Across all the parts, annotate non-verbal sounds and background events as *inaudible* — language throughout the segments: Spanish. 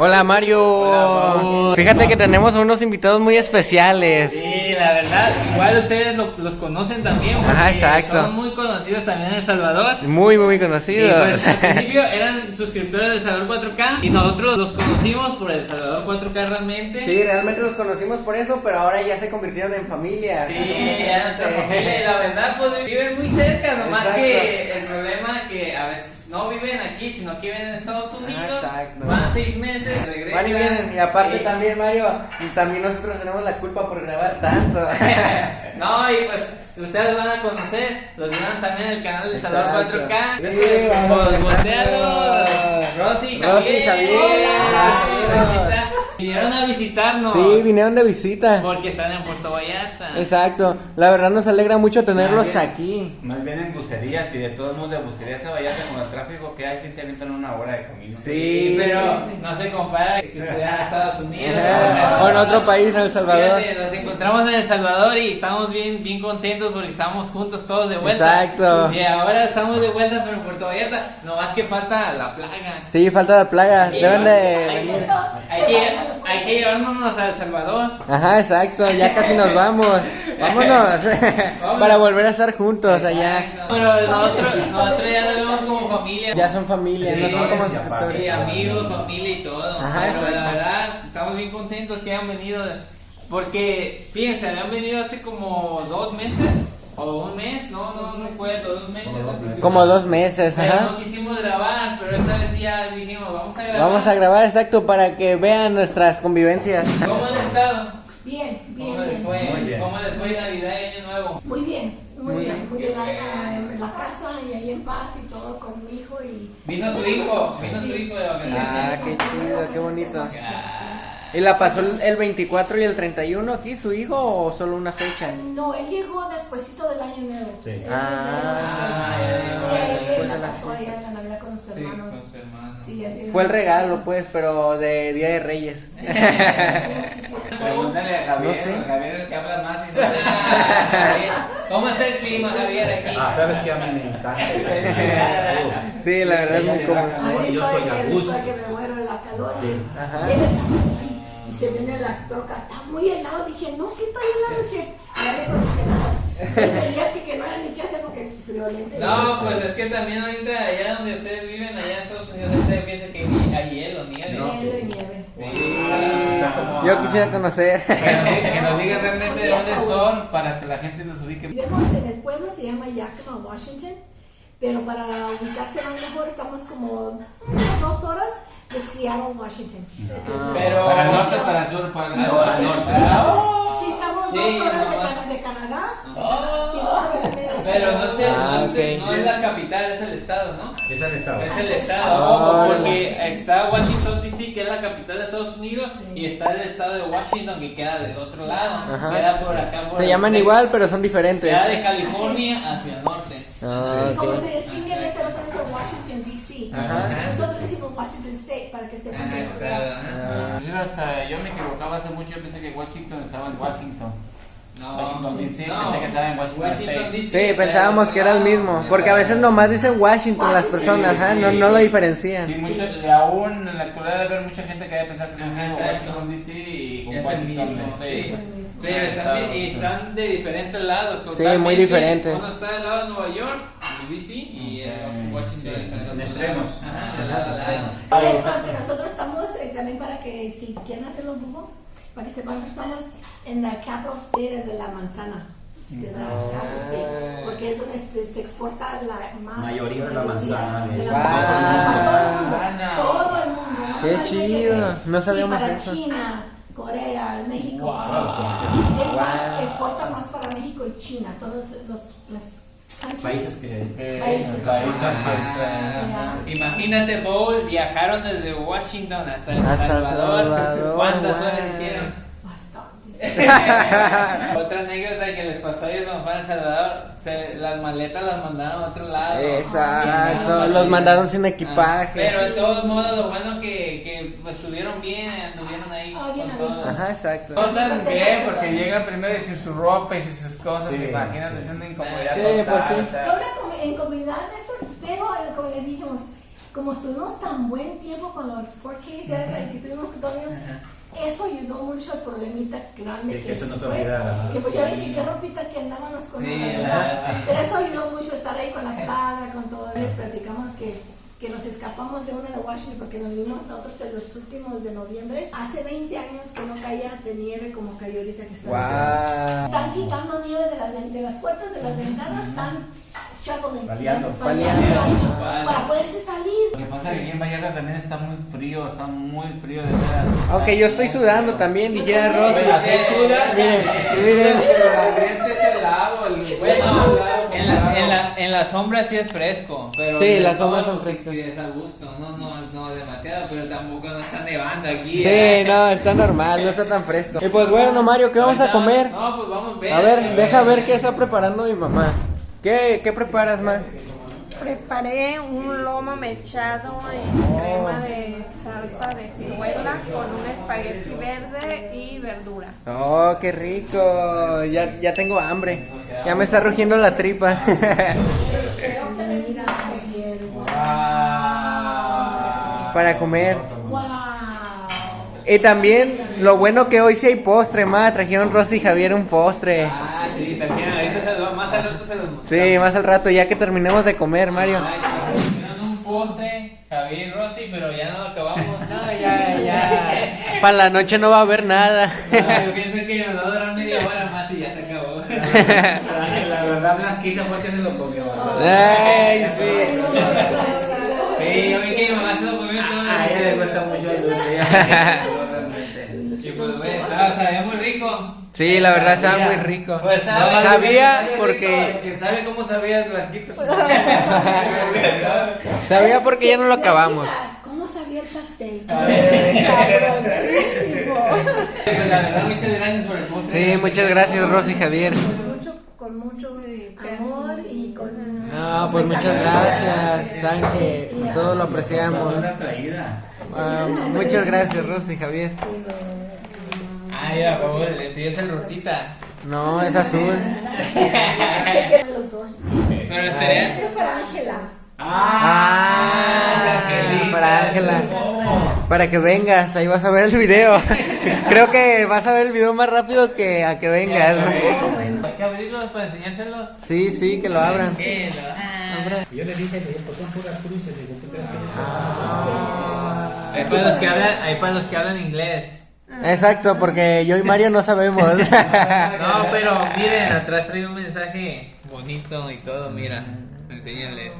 Hola Mario. Fíjate que tenemos unos invitados muy especiales. Sí, la verdad, igual ustedes lo- los conocen también. Ajá, exacto. Son muy conocidos también en El Salvador. Muy, muy Y conocidos. pues al principio eran suscriptores de El Salvador 4K y nosotros los conocimos por El Salvador 4K realmente. Sí, realmente los conocimos por eso, pero ahora ya se convirtieron en familia. Sí, ya nuestra familia y la verdad pues viven muy cerca, nomás Exacto. que el problema que a veces no viven aquí, sino que viven en Estados Unidos, exacto. van seis meses, regresan. Van y vienen, y aparte Sí. también Mario, también nosotros tenemos la culpa por grabar tanto. *laughs* No, y pues ustedes van a conocer, los vieron también en el canal de Salvador Exacto. 4K. Sí. Pues, voltealos. Rosy, Javier. Rosy, Javier. Hola. Está. Vinieron a visitarnos. Sí, vinieron de visita. Porque están en Puerto Vallarta. Exacto, la verdad nos alegra mucho tenerlos Más bien- aquí. Más bien en bucerías y de todos modos de bucerías a Vallarta con el tráfico que hay sí se aventan una hora de camino. Sí. Pero no se compara que si estuvieran en Estados Unidos. O en otro país, en El Salvador. Fíjate, nos encontramos en El Salvador y estamos bien, bien contentos porque estamos juntos todos de vuelta. Exacto. Y ahora estamos de vuelta, pero en Puerto Vallarta, nomás que falta la plaga. Sí, falta la plaga, deben de venir. Hay que, hay que llevarnos a El Salvador. Ajá, exacto, ya casi nos vamos. *laughs* Vámonos, para volver a estar juntos allá. Pero nosotros, nosotros ya lo vemos como familia. Ya son familia, no son como Sí, aparte. Y amigos, familia y todo. Ajá, Pero la exacto. verdad, estamos bien contentos que hayan venido. Porque, fíjense, habían venido hace como dos meses. O un mes, no, no, no fue, dos meses. Como dos meses, Pero ajá. no quisimos grabar, ya dijimos, vamos a grabar. Vamos a grabar, exacto, para que vean nuestras convivencias. ¿Cómo han estado? Bien, bien, ¿Cómo les bien. fue? Muy bien. ¿Cómo les fue Navidad y Año Nuevo? Muy bien, muy, Muy bien, muy bien allá en la casa y ahí en paz y todo con mi hijo y... Vino su hijo, vino su hijo de vacaciones. Ah, qué chido, qué bonito. Ah. ¿Y la pasó el- el 24 y el 31 aquí, su hijo, o solo una fecha? No, él llegó despuesito del año nuevo. Sí. Él Ah, ya, Sí, él la pasó allá en la Navidad con sus hermanos. Con así es. Fue el regalo, pues, pero de Día de Reyes. Sí, sí, sí. Pregúntale a Javier, No sé. a Javier el que habla más y no. ¿Cómo está el clima, Javier, aquí? Ah, sabes que a mí me encanta. *laughs* Sí, la verdad es muy cómodo. Yo soy estoy a gusto. que me muero de la calor. Sí. Ajá. Él está muy y se viene la troca, está muy helado. Dije, no, ¿qué está helado? Es que acondicionado. Que, no hay ni qué hacer porque friolento. No, pues es que también ahorita allá donde ustedes viven, allá en Estados Unidos, ustedes piensan que hay hay hielo, nieve. Hielo y nieve. Está como Yo quisiera conocer. *laughs* Que nos, diga- que nos digan realmente de dónde son para que la gente nos ubique. Vivimos en el pueblo, se llama Yakima, Washington, pero para ubicarse más mejor estamos como unas dos horas de Seattle, Washington. Pero- Para el norte, para el sur, para el norte. Sí, estamos Sí, dos horas de, nomás. Ca- de Canadá. Oh. Sí, dos horas y media. de Pero no sé, Ah, no, sé, ok. no es la capital, es el estado, ¿no? Es el estado. Es el estado, Ah, porque está Washington DC, que es la capital de Estados Unidos, y está el estado de Washington, que queda del otro lado, Ajá. queda por acá. Por Se el- llaman igual, pero son diferentes. Queda de California hacia el norte. Ah, Como ok. se distingue en ese otro es Washington, D.C. Ajá. Nosotros decimos Washington State para que sepan Ah, que está. Ah. Yo me equivocaba hace mucho, yo pensé que Washington estaba en Washington. No, Washington DC, no. pensé que estaba en Washington State. DC Sí, pensábamos que era el mismo. Porque a veces nomás dicen Washington las personas, Sí, ¿ah? sí, No, no lo sí. diferencian. Sí, mucho, y aún en la actualidad debe haber mucha gente que debe pensar que Exacto. Washington DC y Es el Washington mismo, State. sí. Mismo. Pero están de, y están de diferentes lados, Sí, totalmente. muy diferentes. Uno está del lado de Nueva York, DC, y Mm, Washington sí, está del extremos. Ajá, lado. Para esto, que nosotros estamos eh, también para que si quieren hacerlo Google, para que sepan que estamos en la capital state de la manzana. De la capital state, porque es donde se, se exporta la más Mayoría de la manzana de- Wow. todo el mundo, todo el mundo. no Qué más chido, no sabíamos para eso. China, Corea, México. Wow. Es más, exporta más para México y China, son los, los las. Países que. Eh, Países. países, Ah, pues, eh, Imagínate, Paul, viajaron desde Washington hasta El Salvador. Salvador, ¿Cuántas wow. horas hicieron? Bastante. *laughs* Otra anécdota que les pasó a ellos cuando fueron a El Salvador, se- las maletas las mandaron a otro lado. Exacto, los mandaron sin Ah, equipaje. pero de todos modos, lo bueno que, que estuvieron bien, anduvieron ahí. Ah, bien con todos. Ajá, exacto. Todos están bien porque llegan primero y sin su ropa y sin sus cosas, Sí, se imaginan sí. haciendo incomodidad Sí, total, pues sí. o sea, Fue una com- incomodidad, Héctor, pero como le dijimos, como estuvimos tan buen tiempo con los 4Ks ya, y que tuvimos que todos, eso ayudó mucho al problemita grande Sí, que eso no se fue. olvidara. Que pues ya ven que qué ropita que andábamos con Sí, la la- verdad. sí. Pero eso ayudó mucho estar ahí con la plaga, con todo. Les platicamos que, que nos escapamos de una de Washington porque nos vimos nosotros en los últimos de noviembre. Hace 20 años que no caía de nieve como cayó ahorita que está Wow. están quitando nieve de las, de las puertas de las ventanas, están shoveling, Paliando. paliando, Paliando. para poderse salir. Lo que pasa es que aquí en Vallarta también está muy frío, está muy frío de veras. Aunque yo estoy sudando también, aquí sudas, Miren, miren. pero el ambiente es helado, el Bueno, helado, en la, en, la, sombra sí es fresco, pero Sí, las sombras son frescas. sí, es a gusto, no, no, no demasiado, pero tampoco no está nevando aquí. Sí, ¿eh? no, está normal, no está tan fresco. Y pues bueno, Mario, ¿qué vamos a comer? No, pues vamos a ver. A ver, deja ver qué está preparando mi mamá. ¿Qué, qué preparas, ma? Preparé un lomo mechado en crema de salsa de ciruela con un espagueti verde y verdura. Oh, qué rico. Ya, ya tengo hambre. Ya me está rugiendo la tripa. Para comer. Y también, lo bueno que hoy sí hay postre, ma. Trajeron Rosy y Javier un postre. Ah, sí, también, ahorita más al rato se los mostramos. Sí, más al rato, ya que terminemos de comer, Mario. Hicieron un postre, Javier y Rosy, pero ya no lo acabamos. No, ya, ya. *laughs* Para la noche no va a haber nada. No, yo pienso que nos va a durar media hora más y ya se acabó. La verdad, Blanquita fue que se lo comió. Ay, sí. Sí, yo vi que mi mamá se lo comió todo. A ella le cuesta mucho el dulce. *laughs* Y pues, estaba- sabía muy rico. Sí, la verdad estaba muy rico. Pues, Sabía Sabe porque que sabe cómo sabía el Blanquito. *laughs* *laughs* sabía porque ya no lo acabamos. ¿Cómo sabía el pastel? *laughs* A la verdad, muchas gracias por el postre. Sí, muchas gracias, Rosy y Javier. Con mucho, con mucho amor y con... No, pues muchas gracias. Saben que todo lo apreciamos. Una traída. Ah, muchas gracias, Rosy y Javier. Ah, mira, por favor, el tuyo es el rosita. No, es azul. *laughs* Que los dos. Pero estaría. Es para Ángela. Ah, Ángela. Para que vengas, ahí vas a ver el video. *laughs* Creo que vas a ver el video más rápido que a que vengas. Hay que abrirlos para enseñárselos. Sí, sí, que lo abran. Ah. Yo le dije que son puras cruces, digo, ¿tú crees que ellos son Ah. Hay para los que hablan, hay para los que hablan inglés. Exacto, porque yo y Mario no sabemos. *laughs* No, *laughs* pero miren, atrás trae un mensaje bonito y todo, mira, enséñales.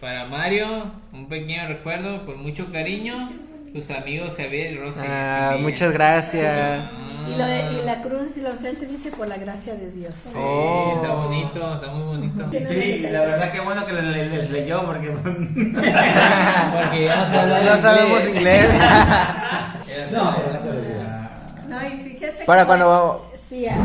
Para Mario, un pequeño recuerdo, con mucho cariño, tus amigos Javier y Rosy. Ah, muchas gracias. Y, lo de- y la cruz de los frente dice por la gracia de Dios. Sí, Oh. está bonito, está muy bonito. Sí, la verdad que bueno que les, les- leyó porque *laughs* Porque ya no se habla No sabemos inglés. *laughs* No, no y fíjese Para que- cuando... Sí, habrá,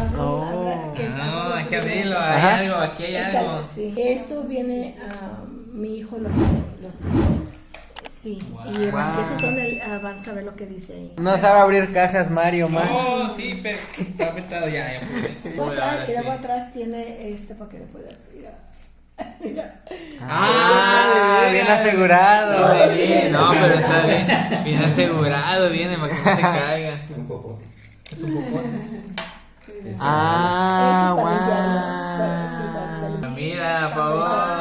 habrá, Oh. habrá que- No, hay que abrirlo, hay Ajá. algo, aquí hay algo. Exacto, sí. Esto viene a mi hijo los los hizo. Sí, y más que estos son el, ah, van a saber lo que dice ahí. No sabe abrir cajas, Mario, man. Oh, sí, pero está apretado ya, ya Ahora atrás, y luego atrás tiene este para que le puedas ir a- *laughs* Mira. Ah, bien asegurado. Bien, no, pero está bien, bien asegurado, viene para que no se caiga. Es un popote. *laughs* Ah, es para- sí, para wow. Mira, por favor.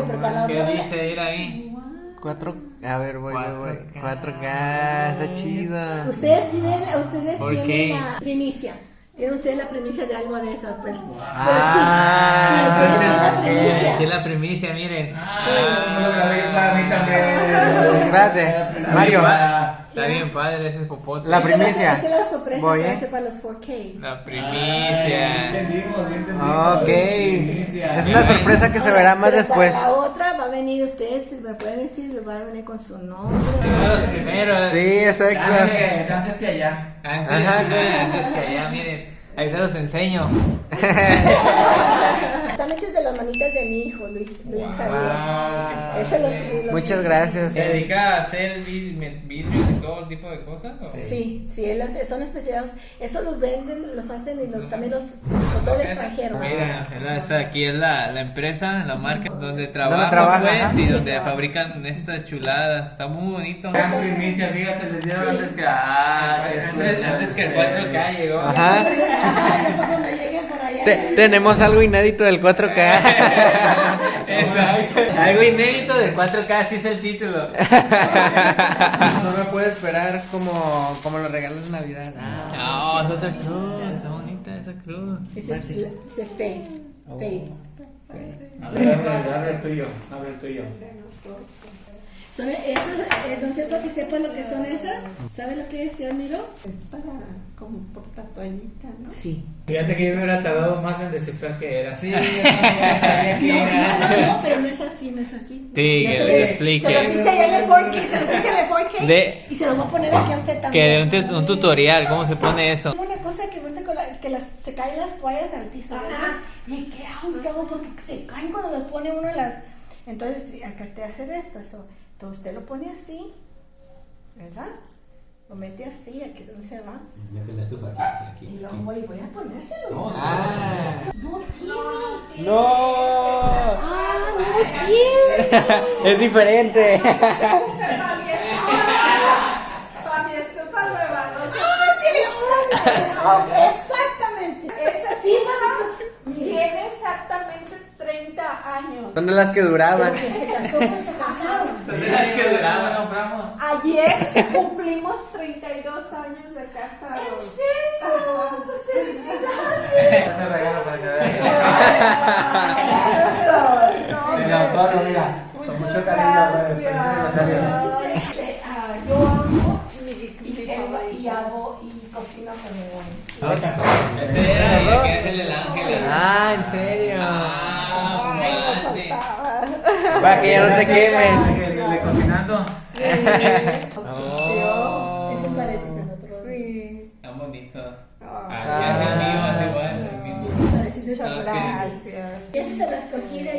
Cambio, pero para la ¿Qué dice? Ir ahí. Cuatro... A ver, voy, voy, voy. 4K. 4K, está chido. Ustedes tienen, ustedes ¿Por tienen qué? la primicia. Tienen ustedes la primicia de algo de eso, pues. Ah, Pero sí, sí, ustedes tienen la primicia. La miren. no lo grabé para mí también. Espérate, Mario. Está bien padre ese popote. La primicia. Esa es la sorpresa Voy, que ¿eh? hace para los 4K. La primicia. Entendimos, entendimos. Ok. Es una sorpresa que se verá más después. La otra va a venir ustedes, me pueden decir, va a venir con su nombre. Primero. Sí, exacto. Antes, que allá. Antes, Ajá, antes que allá, miren. Ahí se los enseño. *laughs* Están hechos de las manitas de mi hijo, Luis, Luis Javier. Ese los- los- Muchas gracias. ¿Se dedica a hacer vid- vidrios y todo tipo de cosas? o? Sí, sí, él hace- son especializados. Eso los venden, los hacen y los también los por todo el extranjero. Mira, la- esta aquí es la, la empresa, la marca donde trabajan trabaja, pues, y donde fabrican estas chuladas. Está muy bonito. Gran primicia, fíjate, les dieron antes que. Ah, qué Antes, suerte. antes que el 4K llegó. Ajá. Te- tenemos algo inédito del 4K. *laughs* Exacto. *laughs* Algo inédito del 4K, así es el título. *laughs* No me puedo esperar como, como los regalos de Navidad. No, es otra cruz, está bonita esa cruz. Ese es, ese es Faith. Faith. A ver, abre, abre el tuyo, abre el tuyo. Son esas, eh, no sé para que sepa lo que son esas. ¿Sabe lo que es, yo miro? Es para como por tatuallita, ¿no? Sí. Fíjate que yo me hubiera tardado más en descifrar qué era. Sí, *laughs* yo no sabía que No, no, era. no, no, pero no es así, no es así. Sí, No que se le explique. Se los hice allá en el 4K, se los hice en el 4K De- y se los voy a poner aquí a usted también. Que de un, tu- un tutorial, ¿cómo se pone eso? Una cosa que gusta con la, que las, se caen las toallas al piso, ¿verdad? ¿Y qué hago? ¿Qué hago? Porque se caen cuando las pone uno en las... Entonces, acá te hace esto, eso. Entonces usted lo pone así, ¿verdad? Lo mete así, aquí es donde se va. Mete la estufa aquí, aquí, Y aquí. voy, voy a ponérselo. No, Ah. No tiene. *laughs* ¡No! Ah, no tiene. Es diferente. Para mi estufa nueva, no sé. Ah, tiene una. Exactamente. Esa Sí, tiene exactamente 30 años. Son de las que duraban. *laughs* Que se pues. Ayer cumplimos 32 años de casados. ¿En serio? Pues felicidades. *laughs* Este regalo para que veas. No, El autor, mira, con mucho cariño. Este, ah, yo amo y, hago y cocino con mi güey. Ese era es el ángel. Ah, ¿en serio? Para que ya no te quemes. Que le cocinando. *laughs* Oh. Eso parece que nosotros. Sí. Están bonitos. Ah. Así es vivos igual. Sí, parecidos a Gracias. Lo escogí de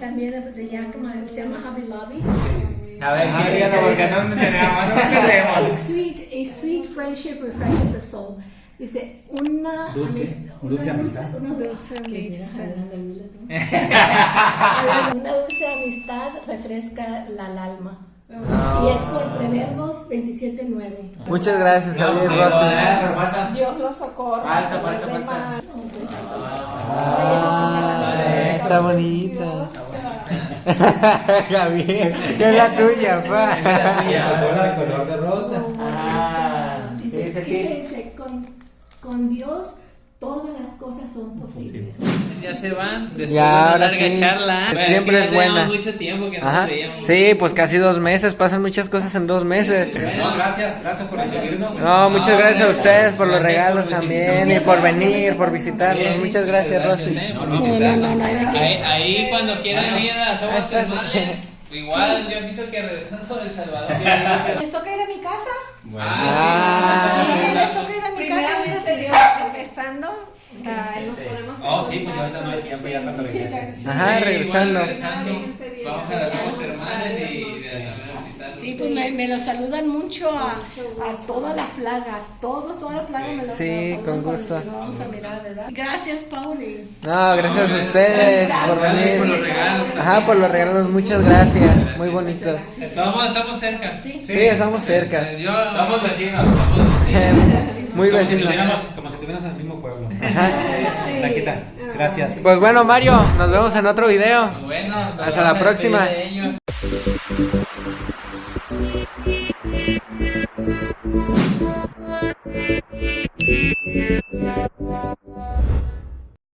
también pues, de como se llama Hobby Lobby. A ver, Ah, ¿qué díganlo, dice? porque no tenemos, no tenemos. A sweet, a sweet friendship refreshes the soul. Dice, una Dulce, amist- dulce una amistad. Una Dulce amistad. *laughs* *laughs* Una amistad refresca la alma. Y es por Proverbios 27.9. Muchas gracias, Javier. Pero falta. Dios los socorra. Falta, los falta, falta. demás. Ah, está bonita. *laughs* Javier, que es la tuya, pa. La color de rosa. Ah, Dice, dice con Dios todas las cosas son posibles. Ya se van después Ya, de una ahora larga sí. charla. Bueno, Siempre que es buena. teníamos mucho tiempo que no Ajá. nos veíamos. Sí, pues casi dos meses. Pasan muchas cosas en dos meses. No, gracias, gracias por recibirnos. No, muchas gracias a ustedes por los regalos por también y por venir, por visitarnos. Muchas gracias, Rosy. eh. Ahí, ahí cuando quieran ir a las *laughs* igual yo pienso que regresando del Salvador. *laughs* ¿Les toca ir a mi casa? Ah, Sí, sí. ¿Les toca ir a mi casa? Primeramente Dios, empezando, ah, nos podemos Oh, sí, pues ahorita no hay tiempo, ya cuando Sí, regrese. sí, Ajá, Sí, regresando. igual regresando. Vamos a las aguas termales y de Sí. también a visitarlos. Sí, pues me, me lo saludan mucho a, a toda la plaga, a todos, toda la plaga me lo Sí, con gusto. vamos a mirar, ¿verdad? Gracias, Pauli. No, gracias a ustedes por Gracias por los venir. regalos. Ajá, por los regalos, muchas gracias. Muy bonitos. Estamos, estamos cerca. Sí. Sí, estamos cerca. Yo, Somos vecinos. Somos vecinos. Muy Como si vecinos. tuviéramos- Como si estuvieras en el mismo pueblo. Ajá. Taquita, gracias. Pues bueno, Mario, nos vemos en otro video. Bueno, Hasta la próxima. Despedir de ellos.